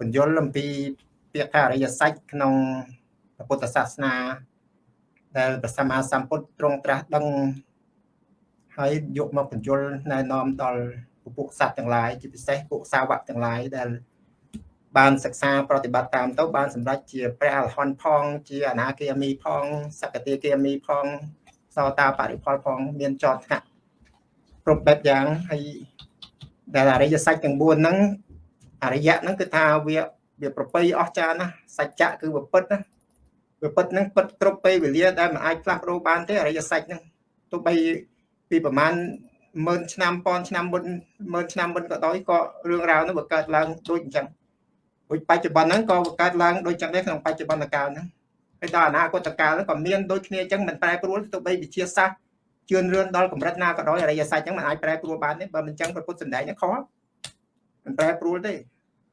បញ្យលអំពីពាក្យថាអរិយសច្ចក្នុងពុទ្ធសាសនា ដែលព្រះសម្មាសម្ពុទ្ធទ្រង់ត្រាស់ដឹងហើយយកមកបញ្យលណែនាំដល់ពួកសត្វទាំងឡាយជាពិសេសពួកសាវកទាំងឡាយដែល បានសិក្សាប្រតិបត្តិតាមទៅបានសម្រេចជាព្រះអរហន្តផង ជាអនាគាមីផងសកតិគាមីផងសោតាបរិផលផង មានចតថ្នាក់គ្រប់បែបយ៉ាងហើយដែលអរិយសច្ចទាំង4ហ្នឹង អរិយៈហ្នឹងគឺថាវាវាប្រពៃអស់ចាណាសច្ចៈគឺវាពិតណាវាពិតហ្នឹងពិតគ្រប់ពេលវេលាដែលមិនអាចផ្លាស់ប្ដូរបានទេអរិយសច្ចហ្នឹងទោះបីពីប្រហែលម៉ឺនឆ្នាំប៉ុនឆ្នាំមុនម៉ឺនឆ្នាំមុនក៏ដោយក៏រឿងរ៉ាវនោះវាកើតឡើងដូចអញ្ចឹងដូចបច្ចុប្បន្នហ្នឹងក៏កើតឡើងដូចចឹងដែរក្នុងបច្ចុប្បន្នកាលហ្នឹងហើយដល់អនាគតកាលហ្នឹងក៏មានដូចគ្នាអញ្ចឹងមិនប្រែប្រួលទោះបីវិជាសាស្ត្រជឿនរឿនដល់កម្រិតណាក៏ដោយអរិយសច្ចហ្នឹងមិនអាចប្រែប្រួលបានទេបើមិនអញ្ចឹងព្រះពុទ្ធសម្ដែងហ្នឹងខុស មិនប្រែប្រួលទេ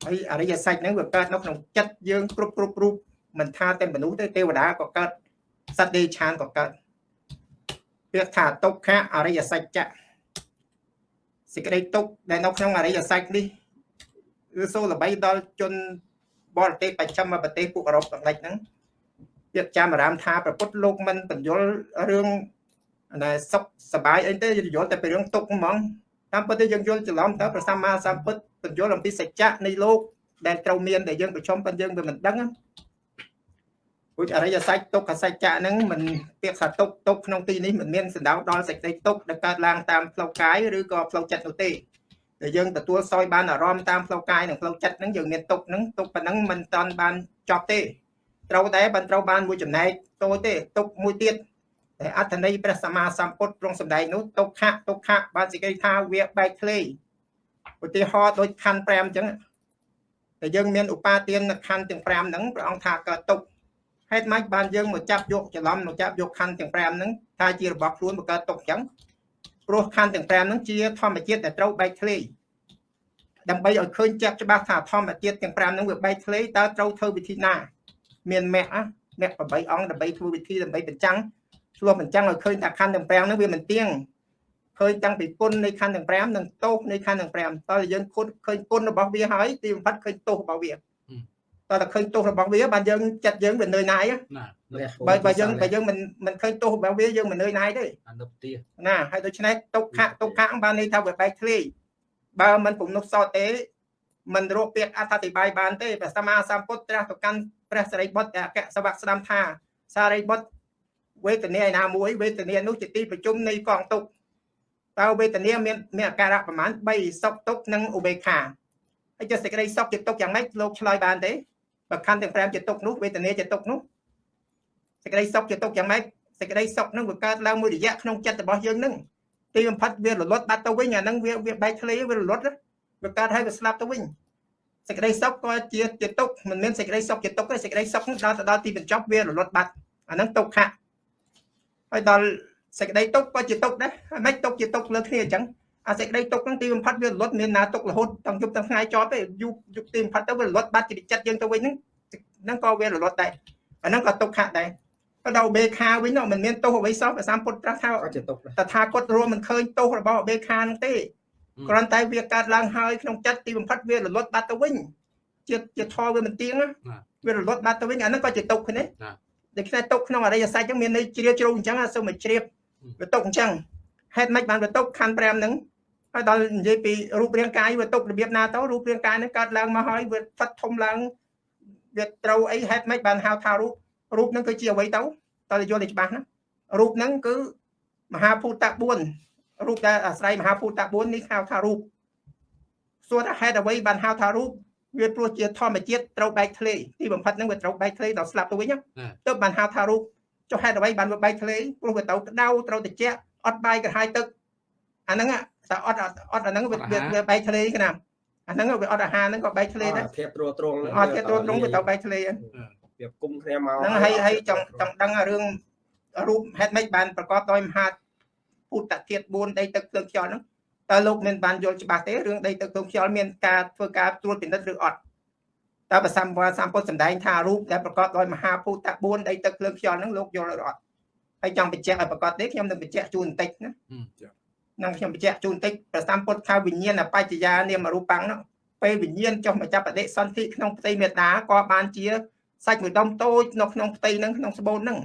ហើយអរិយសច្ចហ្នឹងវាកើតនៅក្នុងចិត្តយើងគ្រប់គ្រប់រូបមិនថាតែមនុស្សទេទេវតាក៏កើតសត្វដេឆានក៏កើតពាក្យថាទុក្ខអរិយសច្ចៈសេចក្តីទុក្ខដែលនៅក្នុងអរិយសច្ចនេះគឺសូល្បីដល់ជនបរទេសបច្ចឹមប្រទេសពួកអឺរ៉ុបទាំងឡេចហ្នឹងពាក្យចាំអារាមថាប្រពុតលោកមិនបញ្យលរឿងណែសុខសបាយអីទេយល់តែពីរឿងទុក្ខហ្មង តាមពិតទៅយើងយល់ច្រឡំតើព្រះសម្មាសម្ពុទ្ធបញ្យលអំពីសច្ចៈនៃលោកដែលត្រូវមានដែលយើងប្រជុំប៉ុន្តែយើងវាមិនដឹងពុទ្ធអរិយសច្ចទុក្ខសច្ចៈហ្នឹងមិនពាក្យថាទុក្ខទុក្ខក្នុងទីនេះមិនមានសណ្ដៅដល់សេចក្តីទុក្ខដែលកើតឡើងតាមផ្លូវកាយឬក៏ផ្លូវចិត្តនោះទេដែលយើងទទួលសោយបានអារម្មណ៍តាមផ្លូវកាយនិងផ្លូវចិត្តហ្នឹងយើងមានទុក្ខហ្នឹងទុក្ខប៉ុណ្ណឹងមិនតាន់បានចប់ទេត្រូវតែបានត្រូវបានមួយចំណែកតូចទេទុក្ខមួយទៀត តែអត្ថន័យព្រះសម្មាសម្ពុទ្ធទ្រង់សម្ដែងនោះទុក្ខៈទុក្ខៈបានសេចក្តីថាវាបែកធ្លាយឧទាហរណ៍ដូចខណ្ឌ5អញ្ចឹងតែយើងមានឧបាទានខណ្ឌទាំង5ហ្នឹងព្រះអង្គថាកើតទុក្ខហេតុម៉េចបានយើងមកចាប់យកច្រឡំមកចាប់យកខណ្ឌទាំង5ហ្នឹងថាជារបស់ខ្លួនមកកើតទុក្ខអញ្ចឹងព្រោះខណ្ឌទាំង5ហ្នឹងជាធម្មជាតិដែលត្រូវបែកធ្លាយដើម្បីឲ្យឃើញចាប់ច្បាស់ថាធម្មជាតិទាំង5ហ្នឹងវាបែកធ្លាយតើត្រូវធ្វើវិធីណា មានមគ្គមគ្គ8អង្គដើម្បីធ្វើវិធីដើម្បីបញ្ចាំង ឆ្លោះបញ្ចាំងឲ្យឃើញថាខណ្ឌទាំង5ហ្នឹងវាមិនទៀងឃើញតាំងពីគុណនៃខណ្ឌទាំង5និងទោសនៃខណ្ឌទាំង5តើយើងគុណឃើញគុណរបស់វាហើយទីបំផុតឃើញទោសរបស់វាតើតែឃើញទោសរបស់វាបានយើងចិត្តយើងវានឿយណាយបើបើយើងបើយើងមិនមិនឃើញទោសរបស់វាយើងមិននឿយណាយទេអានុទាណាហើយដូច្នេះទុក្ខទុក្ខបានន័យថាវាបែកធ្លាយបើមិនពំនុះសតទេមិនរកពាក្យអត្ថតិបាយបានទេព្រះសម្មាសម្ពុទ្ធត្រាស់ទៅកាន់ព្រះសរិបុត្រអគ្គសវៈស្ដាំថាសារីបុត្រ វេទនាឯណាមួយវេទនានោះជាទីប្រជុំនៃកងទុក្ខតើវេទនាមានមានអាការៈប្រមាណ3សុខទុក្ខនិងឧបេក្ខាហើយចុះសេចក្តីសុខជាទុក្ខយ៉ាងម៉េចលោកឆ្លើយបានទេបើខណ្ឌទាំង5ជាទុក្ខនោះវេទនាជាទុក្ខនោះសេចក្តីសុខជាទុក្ខយ៉ាងម៉េចសេចក្តីសុខនឹងវាកើតឡើងមួយរយៈក្នុងចិត្តរបស់យើងនឹងទីបំផុតវារលត់បាត់ទៅវិញអានឹងវាវាបែកធ្លាយវារលត់វាកើតហើយវាស្លាប់ទៅវិញសេចក្តីសុខក៏ជាជាទុក្ខមិនមានសេចក្តីសុខជាទុក្ខទេសេចក្តីសុខដល់ទៅដល់ទីបញ្ចប់វារលត់បាត់អានឹងទុក្ខៈ ហើយដល់សេចក្តីទុក្ខក៏ជាទុក្ខដែរហើយមិនទុក្ខជាទុក្ខលើគ្នាអញ្ចឹងអាសេចក្តីទុក្ខហ្នឹងទីបំផុតវារលត់មានណាទុក្ខរហូតទាំងយប់ទាំងថ្ងៃចប់ទេយប់យប់ទីបំផុតទៅវារលត់បាត់ជាចិត្តយើងទៅវិញហ្នឹងហ្នឹងក៏វារលត់ដែរអាហ្នឹងក៏ទុក្ខដែរក៏ដល់បេខាវិញនោះមិនមានទោសអ្វីសោះព្រះសម្ពុទ្ធត្រាស់ថាជាទុក្ខតថាគតរួមមិនឃើញទោសរបស់បេខាហ្នឹងទេគ្រាន់តែវាកើតឡើងហើយក្នុងចិត្តទីបំផុតវារលត់បាត់ទៅវិញជាជាធម៌វាមិនទៀងវារលត់បាត់ទៅវិញអាហ្នឹងក៏ជាទុក្ខគ្នា ដូច្នេះទុក្ខក្នុងអរិយសច្ចហ្នឹងមានន័យជ្រាលជ្រៅអញ្ចឹងសូមមកជ្រាបវាទុក្ខអញ្ចឹងហេតុម៉េចបានវាទុក្ខខណ្ឌ5ហ្នឹងហើយដល់និយាយពីរូបរាងកាយវាទុក្ខរបៀបណាទៅរូបរាងកាយហ្នឹងកើតឡើងមកហើយវាផិតធំឡើងវាត្រូវអីហេតុម៉េចបានហៅថារូបរូបហ្នឹងគឺជាអ្វីទៅតើយល់ឲ្យច្បាស់ណារូបហ្នឹងគឺមហាភូត4រូបដែលអាស្រ័យមហាភូត4នេះហៅថារូបសួរថាហេតុអ្វីបានហៅថារូប វាព្រោះជាធម្មជាតិត្រូវបែកធ្លាយទីបំផុតហ្នឹងវាត្រូវបែកធ្លាយដល់ស្លាប់ទៅវិញទៅបានហៅថារូបចុះហេតុអ្វីបានវាបែកធ្លាយព្រោះវាត្រូវក្តៅត្រូវត្រជាក់អត់បាយក្រហាយទឹកអាហ្នឹងតែអត់អត់អាហ្នឹងវាបែកធ្លាយគេណាអាហ្នឹងវាអត់អាហារហ្នឹងក៏បែកធ្លាយដែរធៀបត្រួតត្រងអត់ធៀបត្រួតត្រងវាត្រូវបែកធ្លាយវាគុំគ្នាមកហ្នឹងហើយហើយចង់ចង់ដឹងរឿងរូបហេតុម៉េចបានប្រកបដោយមហាពុទ្ធធាតុ4ដីទឹកភ្លើងខ្យល់ហ្នឹង តើលោកមានបានយល់ច្បាស់ទេរឿងដីទឹកភ្លើងខ្យល់មានការធ្វើការត្រួតពិនិត្យឬអត់តើប្រសម្បសម្ពុទ្ធសម្ដែងថារូបដែលប្រកបដោយមហាភូត4ដីទឹកភ្លើងខ្យល់ហ្នឹងលោកយល់ឬអត់ហើយចង់បញ្ជាក់ឲ្យប្រកបទេខ្ញុំនឹងបញ្ជាក់ជូនបន្តិចណានឹងខ្ញុំបញ្ជាក់ជូនបន្តិចប្រសម្ពុទ្ធថាវិញ្ញាណបច្ចយានាមរូបាំងនោះពេលវិញ្ញាណចុះមកចាប់បដិសន្ធិក្នុងផ្ទៃមេតាក៏បានជាសាច់មួយដុំតូចនៅក្នុងផ្ទៃហ្នឹងក្នុងស្បូនហ្នឹង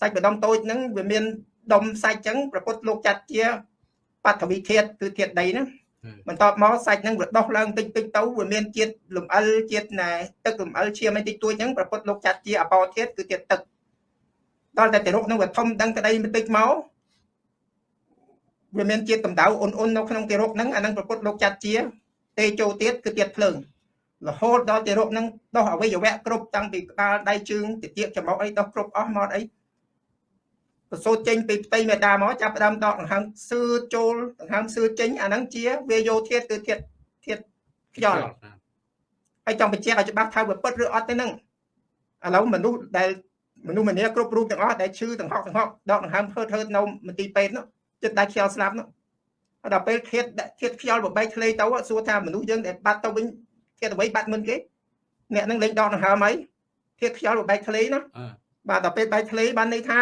សាច់មួយដុំតូចហ្នឹងវាមានដុំសាច់ចឹងប្រពុតលោកចាត់ជា បឋវីធាតុគឺធាតុដីណាបន្ទាប់មកសាច់ហ្នឹងវាដុះឡើងតិចតិចទៅវាមានជាតិលំអិលជាតិណែទឹកលំអិលឈាមអីតិចតួចហ្នឹងប្រពុតលោកចាត់ជាអបោធាតុគឺជាតិទឹកដល់តែទារកហ្នឹងវាធំដឹងក្តីបន្តិចមកវាមានជាតិកម្ដៅអ៊ុនអ៊ុននៅក្នុងទារកហ្នឹងអាហ្នឹងប្រពុតលោកចាត់ជា ទេជោទៀតគឺទៀតភ្លើងរហូតដល់ទារកហ្នឹងដោះអវយវៈគ្រប់តាំងពីក្បាលដៃជើងតិចច្រមុះអីដោះគ្រប់អស់មកអី ប្រសូតចេញពីផ្ទៃមេដាមកចាប់ផ្ដើមដកដង្ហើមសឿចូលដង្ហើមសឿចេញអាហ្នឹងជាវាយោធាតគឺធាតធាតខ្យល់ហើយចង់បញ្ជាក់ឲ្យច្បាស់ថាវាពិតឬអត់ទេហ្នឹងឥឡូវមនុស្សដែលមនុស្សម្នាគ្រប់រូបទាំងអស់ដែលឈឺទាំងហក់ទាំងហក់ដកដង្ហើមហឺតហឺតនៅមន្ទីរពេទ្យនោះចិត្តដៃខ្យល់ស្លាប់នោះដល់ពេលធាតធាតខ្យល់បបែកធ្លេទៅសួរថាមនុស្សយើងដែលបាត់ទៅវិញធាតអ្វីបាត់មិនគេអ្នកនឹងលេងដកដង្ហើមអីធាតខ្យល់បបែកធ្លេណាបាទដល់ពេលបែកធ្លេបានន័យថា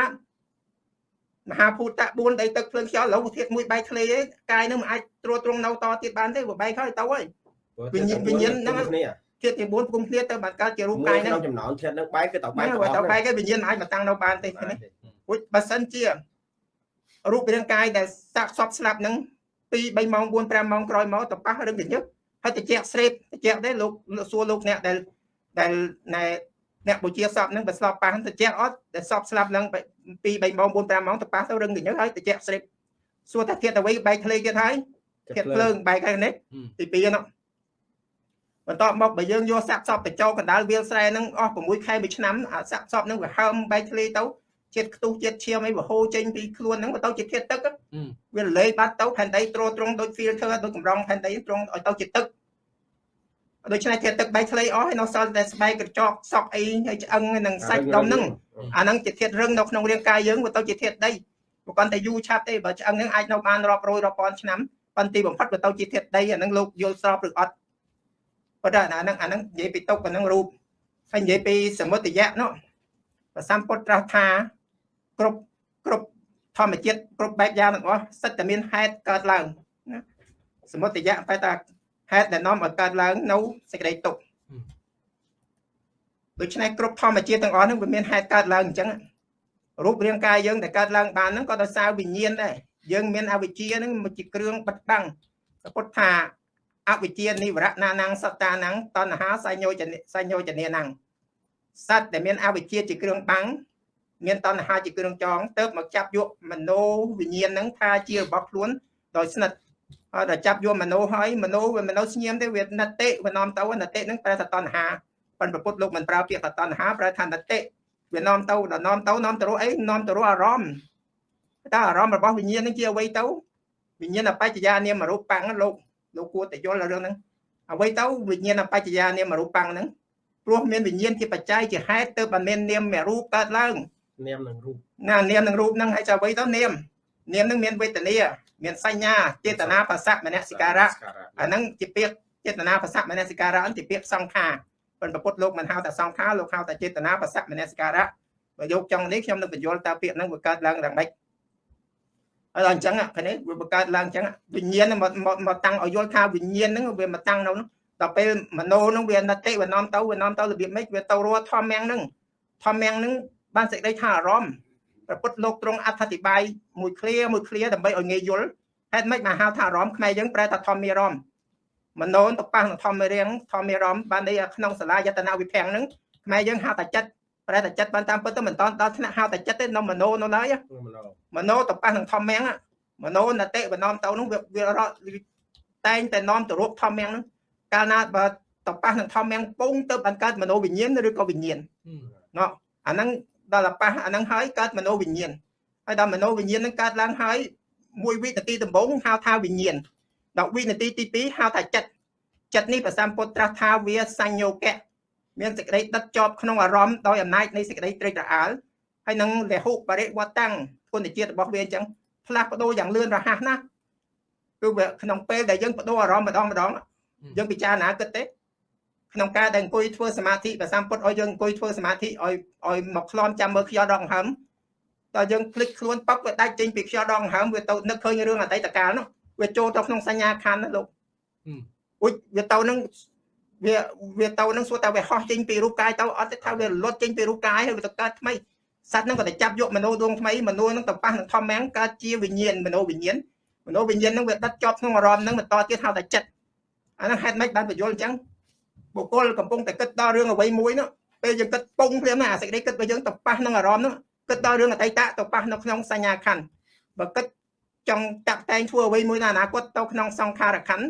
មហាភូតៈ4ដីទឹកភ្លើងខ្យល់ឡូវធាតមួយបែកធ្លេឯងកាយនឹងមិនអាចត្រួតត្រងនៅតទៀតបានទេវាបែកហើយទៅហើយវិញ្ញាណវិញ្ញាណហ្នឹងធាតទី4គុំគ្នាទៅបានកើតជារូបកាយហ្នឹងក្នុងចំណោមធាតហ្នឹងបែកគឺទៅបែកទៅបែកគេវិញ្ញាណអាចមកតាំងនៅបានទេនេះព្រោះបើសិនជារូបរាងកាយដែលសាកសពស្លាប់ហ្នឹង2 3ម៉ោង4 5ម៉ោងក្រោយមកទៅប៉ះរឹងកញ្ញឹកហើយតិចស្រេបតិចទេលោកសួរលោកអ្នកដែលដែលណែអ្នកបុជាសពហ្នឹងបើស្លាប់ប៉ះតិចអត់ដែលសពស្លាប់ឡើង 2 3ម៉ោង4 5ម៉ោងទៅប៉ះទៅរឹងកញ្ញឹកហើយតិចស្រេបសួរថាធាតអ្វីបែកធ្លេទៀតហើយធាតភ្លើងបែកហើយនេះទី2ហ្នឹងបន្ទាប់មកបើយើងយកសាក់សពទៅចូលកណ្ដាលវាលស្រែហ្នឹងអស់6ខែមួយឆ្នាំអាសាក់សពហ្នឹងវាហើមបែកធ្លេទៅជាតិខ្ទុះជាតិឈាមអីវាហូរចេញពីខ្លួនហ្នឹងទៅជាធាតុទឹកវារលែងបាត់ទៅផែនដីទ្រទ្រង់ដូច filter ដូចកម្រងផែនដីទ្រង់ឲ្យទៅជាទឹក ដូច្នេះធាតុទឹកបែកធ្លៃអស់ហើយនៅសល់តែស្បែកកញ្ចក់សក់អីហើយឆ្អឹងនិងសាច់ដុំហ្នឹងអាហ្នឹងជាធាតុរឹងនៅក្នុងរាងកាយយើងវាទៅជាធាតុដីបើគាត់តែយូរឆាប់ទេបើឆ្អឹងហ្នឹងអាចនៅបានរាប់រយរាប់ពាន់ឆ្នាំប៉ុន្តែបំផុតវាទៅជាធាតុដីអាហ្នឹងលោកយល់ស្របឬអត់ប៉ុន្តែអាហ្នឹងអាហ្នឹងនិយាយពីទុកអាហ្នឹងរូបហើយនិយាយពីសមុទ្រយៈនោះព្រះសម្ពុទ្ធត្រាស់ថាគ្រប់គ្រប់ធម្មជាតិគ្រប់បែបយ៉ាងទាំងអស់សិតតែមានហេតុកើតឡើងណាសមុទ្រយៈបែរថា ហេតុដែលនាំឲ្យកើតឡើងនៅសេចក្តីទុក្ខដូច្នេះគ្រប់ធម្មជាតិទាំងអស់ហ្នឹងវាមានហេតុកើតឡើងអញ្ចឹងរូបរាងកាយយើងដែលកើតឡើងបានហ្នឹងក៏ដោយសារវិញ្ញាណដែរយើងមានអវិជ្ជាហ្នឹងមកជាគ្រឿងបិទបាំងពុទ្ធថាអវិជ្ជានិវរៈណានាងសត្តានាងតណ្ហាសញ្ញោចនសញ្ញោចនានាងសត្វដែលមានអវិជ្ជាជាគ្រឿងបាំងមានតណ្ហាជាគ្រឿងចងទៅមកចាប់យកមโนវិញ្ញាណហ្នឹងថាជារបស់ខ្លួនដោយស្និទ្ធហើយ ដល់ចាប់យកមនុស្សហើយមនុស្សវាមនុស្សស្ញៀមទេវាណតិវានាំទៅណតិហ្នឹងប្រែថាតណ្ហាប៉ុន្តែពុទ្ធលោកមិនប្រើពាក្យថាតណ្ហាប្រែថាណតិវានាំទៅដល់នាំទៅនាំទៅរកអីនាំទៅរកអារម្មណ៍តើអារម្មណ៍របស់វិញ្ញាណហ្នឹងជាអ្វីទៅវិញ្ញាណអបច្ចយានាមរូបបង្ហ្នឹងលោកលោកគួរតែយល់រឿងហ្នឹងអ្វីទៅវិញ្ញាណអបច្ចយានាមរូបបង្ហ្នឹងព្រោះមានវិញ្ញាណជាបច្ច័យជាហេតុទើបមាននាមរូបកើតឡើងនាមនឹងរូបណានាមនឹងរូបហ្នឹងហើយចៅអ្វីទៅនាមនាមនឹងមានវេទនា មានសញ្ញាចេតនាប្រស័កមនសិការៈអាហ្នឹងជាពាក្យចេតនាប្រស័កមនសិការៈជាពាក្យសង្ខារប៉ុន្តែពុទ្ធលោកមិនហៅតែសង្ខារលោកហៅតែចេតនាប្រស័កមនសិការៈបើយកចង់នេះខ្ញុំនឹងបញ្យល់តើពាក្យហ្នឹងវាកើតឡើងយ៉ាងម៉េចហើយដល់អញ្ចឹងគ្នាវាបង្កើតឡើងអញ្ចឹងវិញ្ញាណមកមកតាំងឲ្យយល់ថាវិញ្ញាណហ្នឹងវាមកតាំងនៅនោះដល់ពេលមโนហ្នឹងវាណតិវានាំទៅវានាំទៅរបៀបម៉េចវាទៅរស់ធម្មយ៉ាងហ្នឹងធម្មយ៉ាងហ្នឹងបានសេចក្តីថាអារម្មណ៍ ព្រះពុទ្ធលោកទ្រង់អត្ថាធិប្បាយមួយឃ្លាមួយឃ្លាដើម្បីឲ្យងាយយល់ហេតុម៉េចមកហៅថាអារម្មណ៍ខ្មែរយើងប្រែថាធម្មារម្មណ៍មនោនតប៉ះនឹងធម្មរៀងធម្មរមបានន័យក្នុងសាលាយតនវិភាំងហ្នឹងខ្មែរយើងហៅតែចិត្តប្រែតែចិត្តបានតាមពិតទៅមិនតន់ដល់ថ្នាក់ហៅតែចិត្តទេនៅមនោនៅឡើយមនោតប៉ះនឹងធម្មៀងមនោនតិបណ្ណំទៅនោះវាវារត់តែងតែនាំទៅរូបធម្មៀងហ្នឹងកាលណាបើតប៉ះនឹងធម្មៀងពងទៅបានកើតមនោវិញ្ញាណឬក៏វិញ្ញាណណោះអាហ្នឹង ដល់ប៉ះអាហ្នឹងហើយកើតមโนវិញ្ញាណហើយដល់មโนវិញ្ញាណហ្នឹងកើតឡើងហើយមួយវិនាទីដំបូងហៅថាវិញ្ញាណដល់វិនាទីទី2ហៅថាចិត្តចិត្តនេះព្រះសម្ពុទ្ធត្រាស់ថាវាសញ្ញោកៈមានសេចក្តីដិតជាប់ក្នុងអារម្មណ៍ដោយអំណាចនៃសេចក្តីត្រេកត្រអាលហើយនឹងលហុបរិវត្តតាំងគុណជាតិរបស់វាអញ្ចឹងផ្លាស់ប្ដូរយ៉ាងលឿនរហ័សណាស់គឺវាក្នុងពេលដែលយើងបដូរអារម្មណ៍ម្ដងម្ដងយើងពិចារណាគិតទេ ក្នុងការដែលអង្គុយធ្វើសមាធិប្រសំពុតឲ្យយើងអង្គុយធ្វើសមាធិឲ្យឲ្យមកក្លំចាំមើលខ្យល់ដកហឹមដល់យើងភ្លេចខ្លួនប៉ັບវាដាច់ចេញពីខ្យល់ដកហឹមវាទៅនឹកឃើញរឿងអតីតកាលនោះវាចូលទៅក្នុងសញ្ញាខណ្ឌណាលោកអ៊ុយវាទៅនឹងវាវាទៅនឹងសួរតែវាហោះចេញពីរូបកាយទៅអត់ទេថាវាលត់ចេញពីរូបកាយហើយវាទៅកើតថ្មីសត្វហ្នឹងក៏តែចាប់យកមនុស្សដួងថ្មីមនុស្សហ្នឹងទៅប៉ះនឹងធម្មងកើតជាវិញ្ញាណមនុស្សវិញ្ញាណមនុស្សវិញ្ញាណហ្នឹងវាដិតជាប់ក្នុងអារម្មណ៍ហ្នឹងបន្តទៀតហៅថាចិត្តអាហ្នឹងហេតុម៉េចបានបញ្យល់អញ្ចឹង បុគ្គលកំពុងតែគិតដល់រឿងអ្វីមួយនោះពេលយើងគិតពងភ្លាមណាអាសេចក្តីគិតរបស់យើងទៅប៉ះនឹងអារម្មណ៍នោះគិតដល់រឿងអតីតទៅប៉ះនៅក្នុងសញ្ញាខណ្ឌបើគិតចង់តាក់តែងធ្វើអ្វីមួយនៅអនាគតទៅក្នុងសង្ខារខណ្ឌ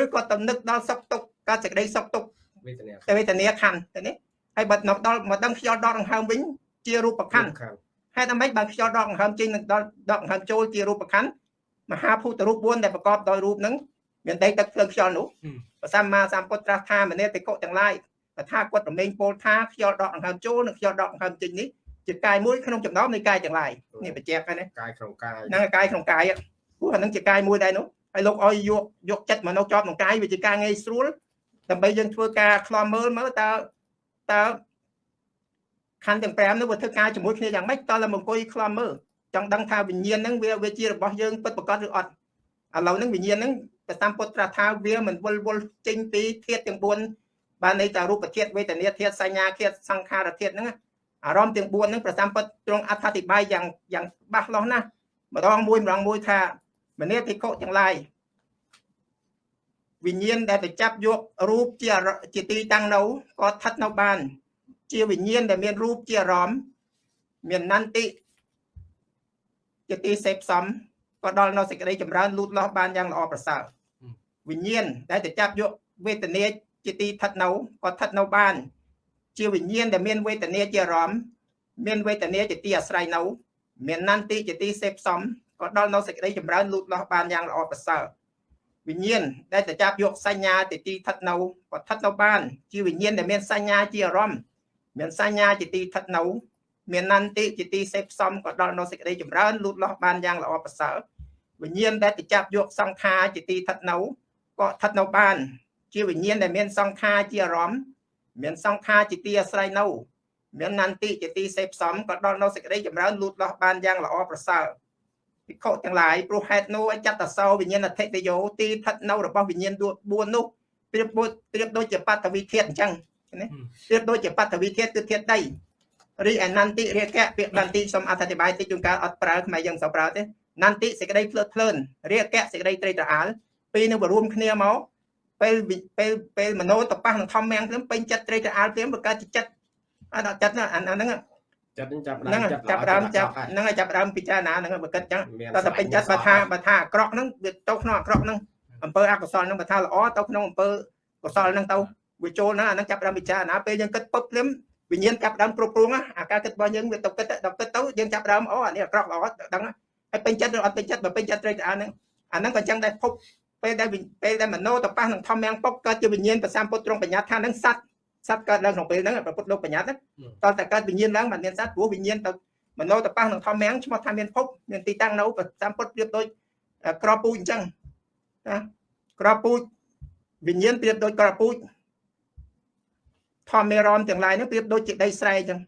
ឬក៏ទៅនឹកដល់សុខទុក្ខកើតសេចក្តីសុខទុក្ខវេទនាតែវេទនាខណ្ឌទៅនេះហើយបើមកដល់មកដឹងខ្យល់ដកដង្ហើមវិញជារូបខណ្ឌខាងហេតុអ្វីបានខ្យល់ដកដង្ហើមចេញនឹងដល់ដកដង្ហើមចូលជារូបខណ្ឌមហាភូតរូប4ដែលប្រកបដោយរូបហ្នឹង មានដីទឹកភ្លើងខ្យល់នោះព្រះសម្មាសម្ពុទ្ធត្រាស់ថាមនេតិកុទាំងឡាយតថាគតរមែងពោលថាខ្យល់ដកដង្ហើមចូលនិងខ្យល់ដកដង្ហើមចេញនេះជាកាយមួយក្នុងចំណោមនៃកាយទាំងឡាយនេះបញ្ជាក់ហើយណាកាយក្នុងកាយហ្នឹងកាយក្នុងកាយព្រោះអាហ្នឹងជាកាយមួយដែរនោះហើយលោកឲ្យយកយកចិត្តមកនៅជាប់ក្នុងកាយវាជាការងាយស្រួលដើម្បីយើងធ្វើការខ្លំមើលមើលតើតើខណ្ឌទាំង5នោះវាធ្វើការជាមួយគ្នាយ៉ាងម៉េចតើឡើងអង្គុយខ្លំមើលចង់ដឹងថាវិញ្ញាណហ្នឹងវាវាជារបស់យើងពិតប្រាកដឬអត់ឥឡូវហ្នឹងវិញ្ញាណហ្នឹង ព្រះសម្ពុទ្ធត្រាស់ថាវាមិនវិលវល់ចេញពីធាតុទាំង4បានន័យថារូបធាតុវេទនាធាតុសញ្ញាធាតុសង្ខារធាតុហ្នឹងណាអារម្មណ៍ទាំង4ហ្នឹងព្រះសម្ពុទ្ធទ្រង់អត្ថាធិប្បាយយ៉ាងយ៉ាងច្បាស់លាស់ណាស់ម្ដងមួយម្ដងមួយថាមនេតិកុទាំងឡាយវិញ្ញាណដែលទៅចាប់យករូបជាអារជាទីតាំងនៅក៏ស្ថិតនៅបាន ជាវិញ្ញាណដែលមានរូបជាអារម្មណ៍មាននន្តិជាទីសេពសំ ក៏ដល់នៅសេចក្តីចម្រើនលូតលាស់បានយ៉ាងល្អប្រសើរវិញ្ញាណដែលទៅចាប់យកវេទនាជាទីស្ថិតនៅក៏ស្ថិតនៅបាន ជាវិញ្ញាណដែលមានវេទនាជាអារម្មណ៍មានវេទនាជាទីអាស្រ័យនៅមាននន្តិជាទីសេពសំក៏ដល់នៅសេចក្តីចម្រើនលូតលាស់បានយ៉ាងល្អប្រសើរវិញ្ញាណដែលទៅចាប់យកសញ្ញាជាទីស្ថិតនៅក៏ស្ថិតនៅបាន ជាវិញ្ញាណដែលមានសញ្ញាជាអារម្មណ៍មានសញ្ញាជាទីស្ថិតនៅមាននន្តិជាទីសេពសំក៏ដល់នៅសេចក្តីចម្រើនលូតលាស់បានយ៉ាងល្អប្រសើរ វិញ្ញាណដែលទៅចាប់យកសង្ខារជាទីស្ថិតនៅក៏ស្ថិតនៅបាន ជាវិញ្ញាណដែលមានសង្ខារជាអារម្មណ៍មានសង្ខារជាទីអាស្រ័យនៅមាននន្តិជាទីសេពសំក៏ដល់នៅសេចក្តីចម្រើនលូតលាស់បានយ៉ាងល្អប្រសើរភិក្ខុទាំងឡាយព្រោះហេតុនោះចតសោវិញ្ញាណអធិតយោទីស្ថិតនៅរបស់វិញ្ញាណ4នោះប្រៀបដូចប្រៀបដូចជាបតវិធាតអញ្ចឹងណាប្រៀបដូចជាបតវិធាតគឺធាតដីរីអនន្តិរាគៈពាក្យនន្តិសូមអធិប្បាយតិចជួនកាលអត់ប្រើខ្មែរយើងសូវប្រើទេ នន្តិសេចក្តីភ្លើតភ្លើនរាគៈសេចក្តីត្រេកត្រអាលពីរនឹងបរួមគ្នាមកពេលពេលពេលមโนតប៉ះនឹងធម្មមាំងព្រមពេញចិត្តត្រេកត្រអាលព្រមបង្កើតជាចិត្តអាដល់ចិត្តអាហ្នឹងចិត្តនឹងចាប់ហ្នឹងចាប់ចាប់ដើមចាប់ហ្នឹងហើយចាប់ដើមពិចារណាហ្នឹងបើគិតចឹងតើតែពេញចិត្តបើថាបើថាអាក្រក់ហ្នឹងវាទៅក្នុងអាក្រក់ហ្នឹងអំពើអកុសលហ្នឹងបើថាល្អទៅក្នុងអំពើកុសលហ្នឹងទៅវាចូលហ្នឹងអាហ្នឹងចាប់ដើមពិចារណាពេលយើងគិតពឹបភ្លាមវិញ្ញាណចាប់ដើមគ្រប់គ្រងអាការគិតរបស់យើងវាទៅគិតដល់គិតទៅយើងចាប់ដើមអូអានេះអាក្រក់ល្អដឹង ហើយពេញចិត្តឬអត់ពេញចិត្តបើពេញចិត្តត្រេកត្រអាលហ្នឹងអាហ្នឹងក៏ចឹងដែរភពពេលដែលពេលដែលមโนទៅប៉ះនឹងធម្មយ៉ាងពុកកើតជាវិញ្ញាណប្រសាពុទ្ធត្រង់បញ្ញាថាហ្នឹងសัตว์សត្វកើតឡើងក្នុងពេលហ្នឹងប្រពុតលោកបញ្ញត្តិតើតែកើតវិញ្ញាណឡើងមិនមានសត្វព្រោះវិញ្ញាណទៅមโนទៅប៉ះនឹងធម្មមាំងឈ្មោះថាមានភពមានទីតាំងនៅប្រចាំពុតប្រៀបដូចក្របពូជអញ្ចឹងណាក្របពូជវិញ្ញាណប្រៀបដូចក្របពូជធម្មមេរមទាំងឡាយហ្នឹងប្រៀបដូចជាដីស្រែអញ្ចឹង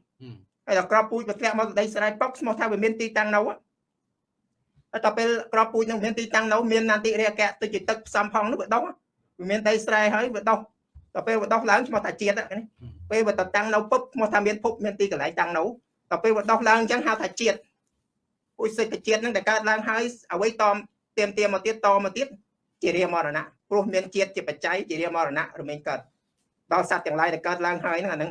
ហើយដល់ក្របពូជវាធ្លាក់មកដីស្រែពុកឈ្មោះថាវាមានទីតាំងនៅហើយដ ល់ពេលក្របពូជនឹងមានទីតាំងនៅមាននន្តិរាគៈទៅជាទឹកផ្សំផងនោះវាដុះវាមានដីស្រែហើយវាដុះដល់ពេលវាដោះឡើងឈ្មោះថាជាតិនេះពេលវាទៅតាំងនៅពុបឈ្មោះថាមានភពមានទីកន្លែងតាំងនៅដល់ពេលវាដោះឡើងអញ្ចឹងហៅថាជាតិពុយសេចជាតិហ្នឹងដែលកើតឡើងហើយអ្វីតមទៀមទៀមមកទៀតតមកទៀតជារាមរណៈព្រោះមានជាតិជាបច្ច័យជារាមរណៈរមែងកើតដល់សត្វទាំងឡាយដែលកើតឡើងហើយហ្នឹងអាហ្នឹង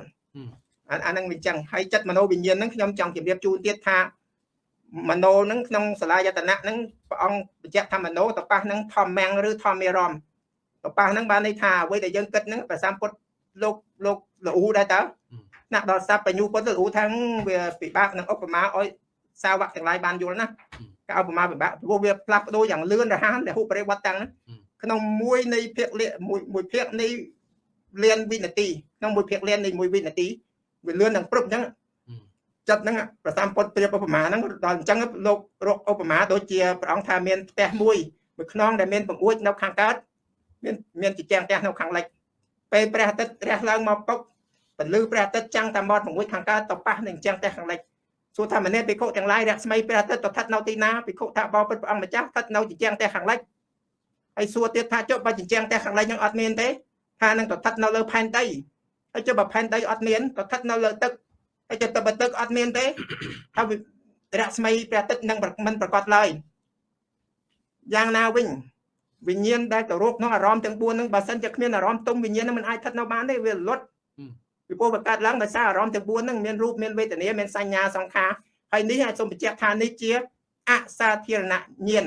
អាហ្នឹងវាអញ្ចឹងហើយចិត្តមโนវិញ្ញាណហ្នឹងខ្ញុំចង់ជម្រាបជូនទៀតថា មโนហ្នឹងក្នុងសាលាយតនៈហ្នឹងព្រះអង្គបញ្ជាក់ថាមโนតប៉ះហ្នឹងធម្មងឬធម្មមេរមកប៉ះហ្នឹងបានន័យថាអ្វីដែលយើងគិតហ្នឹងប្រសាពុទ្ធលោកលោកលូដែរតើណាក់ដល់សัพបញ្ញូពុទ្ធលូថាវាពិបាកនឹងឧបមាឲ្យសាវកទាំងឡាយបានយល់ណាការឧបមាពិបាកព្រោះវាផ្លាស់ប្ដូរយ៉ាងលឿនរហ័សដែលហុបរិវត្តតាំងក្នុងមួយនៃភាគលមួយមួយភាគនៃលានវិនាទីក្នុងមួយភាគលាននៃមួយវិនាទីវាលឿននឹងព្រឹបអញ្ចឹង ចិត្តហ្នឹងប្រសាពុទ្ធប្រៀបឧបមាហ្នឹងដល់អញ្ចឹងលោករកឧបមាដូចជាព្រះអង្គថាមានផ្ទះមួយមួយខ្នងដែលមានបង្អួចនៅខាងកើតមានមានជាចាំងផ្ទះនៅខាងលិចពេលព្រះអាទិត្យរះឡើងមកពុកពលឺព្រះអាទិត្យចាំងតាមមាត់មួយខាងកើតទៅប៉ះនឹងចាំងផ្ទះខាងលិចសួរថាមនេភិក្ខុទាំងឡាយរស្មីព្រះអាទិត្យទៅស្ថិតនៅទីណាភិក្ខុថាបបិទ្ធព្រះអង្គម្ចាស់ស្ថិតនៅជាចាំងផ្ទះខាងលិចហើយសួរទៀតថាចុះបើជញ្ជាំងផ្ទះខាងលិចនឹងអត់មានទេថានឹងទៅស្ថិតនៅលើផែនដីហើយចុះបើផែនដីអត់មានទៅស្ថិតនៅលើទឹក ហើយចុះទៅបើទឹកអត់មានទេថារស្មីព្រះអាទិត្យនឹងមិនប្រកបឡើយយ៉ាងណាវិញវិញ្ញាណដែលទៅរកក្នុងអារម្មណ៍ទាំង4ហ្នឹងបើសិនជាគ្មានអារម្មណ៍ទុំវិញ្ញាណហ្នឹងមិនអាចស្ថិតនៅបានទេវាលត់ពីព្រោះវាកើតឡើងដោយសារអារម្មណ៍ទាំង4ហ្នឹងមានរូបមានវេទនាមានសញ្ញាសង្ខារហើយនេះអាចសូមបញ្ជាក់ថានេះជាអសាធារណញាណ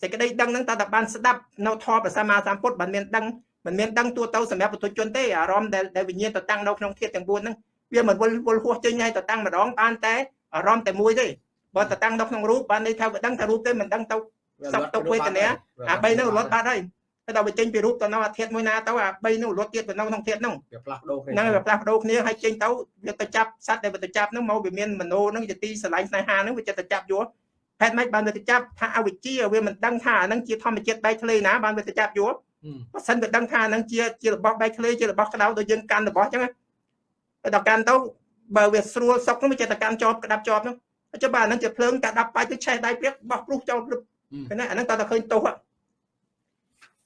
សេចក្តីដឹងហ្នឹងតើតើបានស្ដាប់នៅធម៌ព្រះសម្មាសម្ពុទ្ធបានមានដឹងមិនមានដឹងទូទៅសម្រាប់បុគ្គលជនទេអារម្មណ៍ដែលដែលវិញ្ញាណទៅតាំងនៅក្នុងធាតុទាំង4ហ្នឹង វាមិនវិលវល់ហួសចេញហើយទៅតាំងម្ដងបានតែអារម្មណ៍តែមួយទេបើទៅតាំងនៅក្នុងរូបបានន័យថាវាដឹងតែរូបទេមិនដឹងទៅសព្ទទុកវេទនាអា3ហ្នឹងរត់បាត់ហើយតែដល់វាចេញពីរូបទៅនៅអាធាតុមួយណាទៅអា3ហ្នឹងរត់ទៀតទៅនៅក្នុងធាតុហ្នឹងវាផ្លាស់ប្ដូរគ្នាហ្នឹងវាផ្លាស់ប្ដូរគ្នាហើយចេញទៅវាទៅចាប់សត្វដែលវាទៅចាប់ហ្នឹងមកវាមានមโนហ្នឹងជាទីស្រឡាញ់ស្នេហាហ្នឹងវាចិត្តទៅចាប់យកហេតុម៉េចបានវាទៅចាប់ថាអវិជ្ជាវាមិនដឹងថាអាហ្នឹងជាធម្មជាតិបែកធ្លេណាបានវាទៅចាប់យកបើសិនវាដឹងថាអាហ្នឹងជាជារបស់បែកធ្លេជារបស់ក្តៅដូចយើងកាន់របស់អញ្ចឹងតែ ដល់កាន់ទៅបើវាស្រួលសុកហ្នឹងវាចិត្តទៅកាន់ជាប់ក្តាប់ជាប់ហ្នឹងចុះបើអាហ្នឹងជាភ្លើងកាដាប់បាយទៅឆេះដៃព្រាកបោះព្រុសចោលព្រឹបឃើញណាអាហ្នឹងតើតែឃើញទោស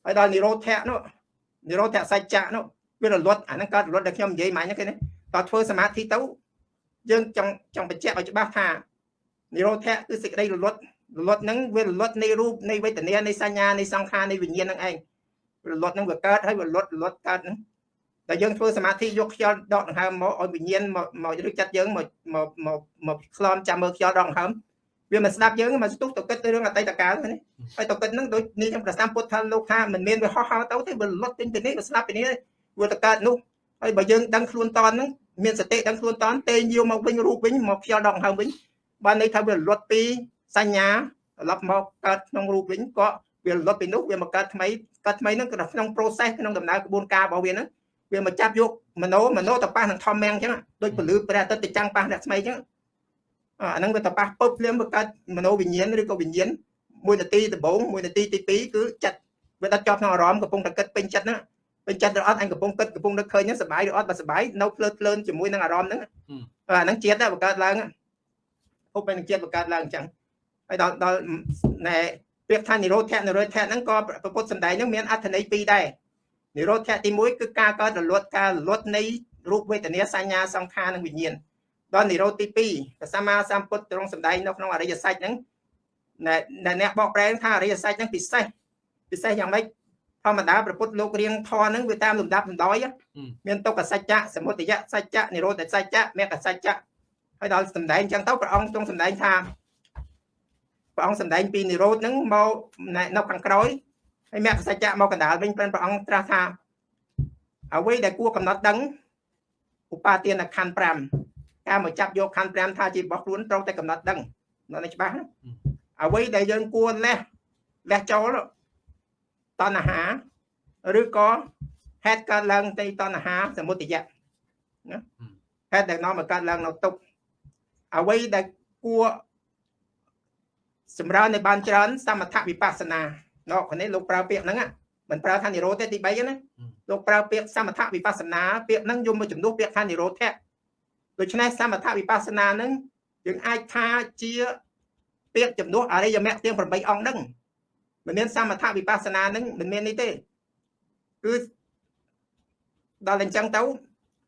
ហើយដល់និរោធៈនោះនិរោធៈសច្ចៈនោះវារលត់អាហ្នឹងកើតរលត់ដែលខ្ញុំនិយាយមិញហ្នឹងគេណាតើធ្វើសមាធិទៅយើងចង់ចង់បញ្ជាក់ឲ្យច្បាស់ថានិរោធៈគឺសេចក្តីរលត់រលត់ហ្នឹងវារលត់នៃរូបនៃវេទនានៃសញ្ញានៃសង្ខារនៃវិញ្ញាណហ្នឹងឯងរលត់ហ្នឹងវាកើតហើយវារលត់រលត់កើតហ្នឹង តែយើងធ្វើសមាធិយកខ្យល់ដកដង្ហើមមកឲ្យវិញ្ញាណមកមកឬចិត្តយើងមកមកមកមកខ្លំចាំមើលខ្យល់ដកដង្ហើមវាមិនស្ដាប់យើងមកស្ទុះទៅគិតទៅរឿងអតីតកាលនេះហើយទៅគិតហ្នឹងដូចនេះខ្ញុំប្រសាមពុទ្ធថាលោកថាមិនមានវាហោះហោទៅទេវាលត់ទិញទៅនេះវាស្ដាប់ពីនេះវាទៅកើតនោះហើយបើយើងដឹងខ្លួនតនហ្នឹងមានសតិដឹងខ្លួនតនទេយាវមកវិញរូបវិញមកខ្យល់ដកដង្ហើមវិញបានន័យថាវាលត់ពីសញ្ញាត្រឡប់មកកើតក្នុងរូបវិញក៏វាលត់ពីនោះវាមកកើតថ្មីកើតថ្មីហ្នឹងក្នុង process ក្នុងដំណើរក្បួនការរបស់វាហ្នឹង វាមកចាប់យកមโนមโนតប៉ះនឹងធម្មយ៉ាងអញ្ចឹងដូចពលឺព្រះអាទិត្យទៅចាំងប៉ះអ្នកស្មីអញ្ចឹងអាហ្នឹងវាតប៉ះពឹបភ្លាមវាកើតមโนវិញ្ញាណឬក៏វិញ្ញាណមួយនាទីដំបូងមួយនាទីទី2គឺចិត្តវាដិតជាប់ក្នុងអារម្មណ៍កំពុងតែគិតពេញចិត្តហ្នឹងពេញចិត្តឬអត់អញកំពុងគិតកំពុងនឹកឃើញហ្នឹងសុបាយឬអត់បើសុបាយនៅភ្លើតភ្លើនជាមួយនឹងអារម្មណ៍ហ្នឹងអាហ្នឹងជាតិបង្កើតឡើងឧបនិជាតិបង្កើតឡើងអញ្ចឹងហើយដល់ដល់ណែពាក្យថានិរោធៈនិរោធៈហ្នឹងក៏ប្រពុតសំដែងហ្នឹងមានអត្ថន័យពីរដែរ និរោធៈទី1គឺការកើតរលត់ការរលត់នៃរូបវេទនាសញ្ញាសង្ខារនិងវិញ្ញាណដល់និរោធទី2ព្រះសម្មាសម្ពុទ្ធទ្រង់សម្ដែងនៅក្នុងអរិយសច្ចហ្នឹងដែលអ្នកបកប្រែថាអរិយសច្ចហ្នឹងពិសេសពិសេសយ៉ាងម៉េចធម្មតាព្រះពុទ្ធលោករៀងធរហ្នឹងវាតាមលំដាប់លំដោយមានទុក្ខសច្ចៈសមុទយសច្ចៈនិរោធសច្ចៈមគ្គសច្ចៈហើយដល់សម្ដែងចឹងទៅព្រះអង្គទ្រង់សម្ដែងថាព្រះអង្គសម្ដែងពីនិរោធហ្នឹងមកនៅខាងក្រោយ ហើយមគ្គសច្ចៈមកកណ្ដាលវិញព្រះអង្គត្រាស់ថាអ្វីដែលគួរកំណត់ដឹងឧបាទានខណ្ឌ5ការមកចាប់យកខណ្ឌ5ថាជារបស់ខ្លួនត្រូវតែកំណត់ដឹងនៅនេះច្បាស់អ្វីដែលយើងគួរលះលះចូលតណ្ហាឬក៏ហេតុកើតឡើងនៃតណ្ហាសមុទយៈណាហេតុដែលនាំឲ្យកើតឡើងនៅទុកអ្វីដែលគួរសម្រើននៅបានច្រើនសមថវិបស្សនា ណោនេះលោកប្រើពាក្យហ្នឹងមិនប្រើថានិរោធទេទី3ណាលោកប្រើពាក្យសមថវិបស្សនាពាក្យហ្នឹងយកមកជំនួសពាក្យថានិរោធៈដូច្នេះសមថវិបស្សនាហ្នឹងយើងអាចថាជាពាក្យជំនួសអរិយមគ្គទាំង8អង្គហ្នឹងមិនមានសមថវិបស្សនាហ្នឹងមិនមាននេះទេគឺដល់អញ្ចឹងទៅ